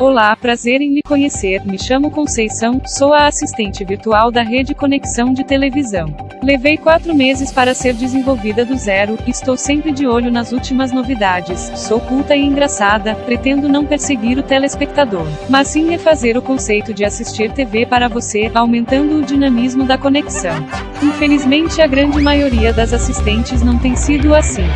Olá, prazer em lhe conhecer. Me chamo Conceição, sou a assistente virtual da Rede Conexão de Televisão. Levei quatro meses para ser desenvolvida do zero, estou sempre de olho nas últimas novidades. Sou culta e engraçada, pretendo não perseguir o telespectador, mas sim refazer o conceito de assistir TV para você, aumentando o dinamismo da conexão. Infelizmente, a grande maioria das assistentes não tem sido assim.